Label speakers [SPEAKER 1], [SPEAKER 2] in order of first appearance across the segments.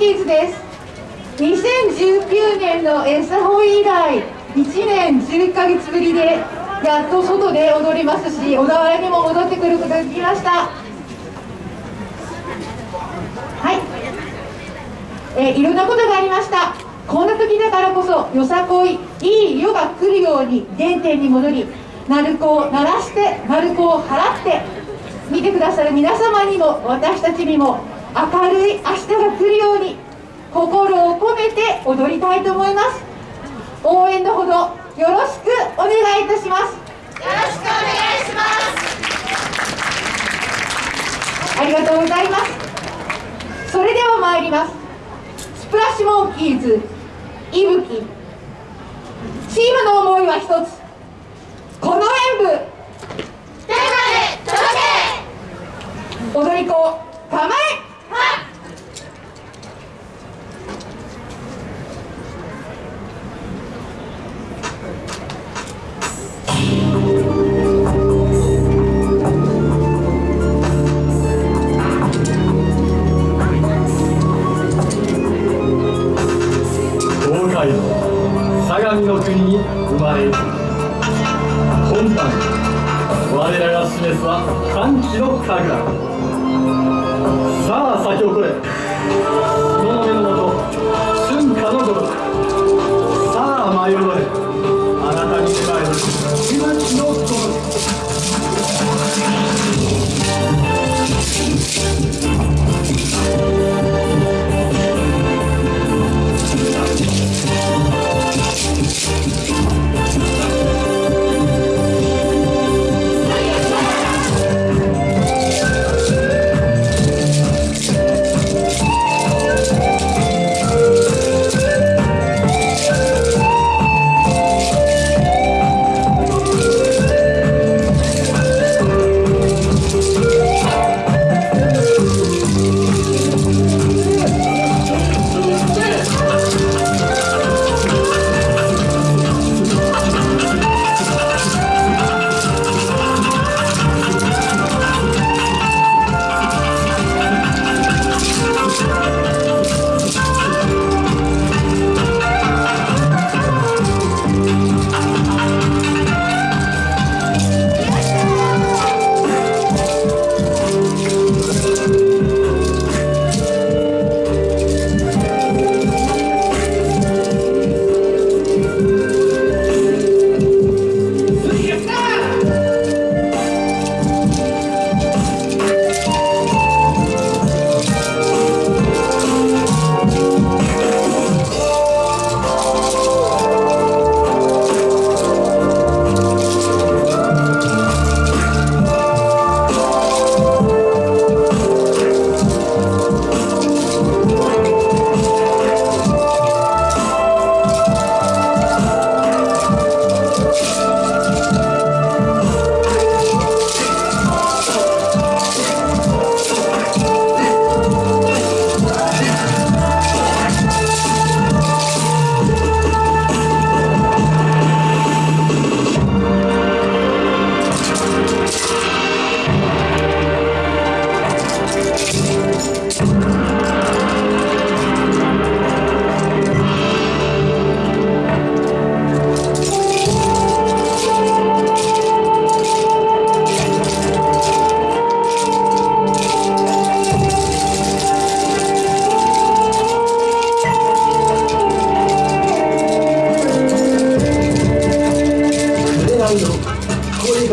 [SPEAKER 1] キーズです。2019年のエサホイ以来1年11ヶ月ぶりでやっと外で踊りますし小田原にも戻ってくることができました。はい。え、いろんなことがありました。こんな時だからこそよさこいいい夜が来るように原点に戻り鳴子を鳴らして鳴子を払って見てくださる皆様にも私たちにも明るい明日が来るよう心を込めて踊りたいと思います。応援のほどよろしくお願いいたします。よろしくお願いします。ありがとうございます。それでは参ります。スプラッシュモンキーズいぶきチームの思いは一つ。
[SPEAKER 2] 我らが示す。は歓喜の神さあ先をこれ。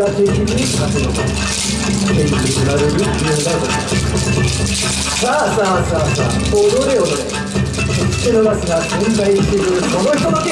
[SPEAKER 2] が的に活動天気にられる問題ださあさあさあさあ踊れ踊れ。手のガスが存在しているこのひととき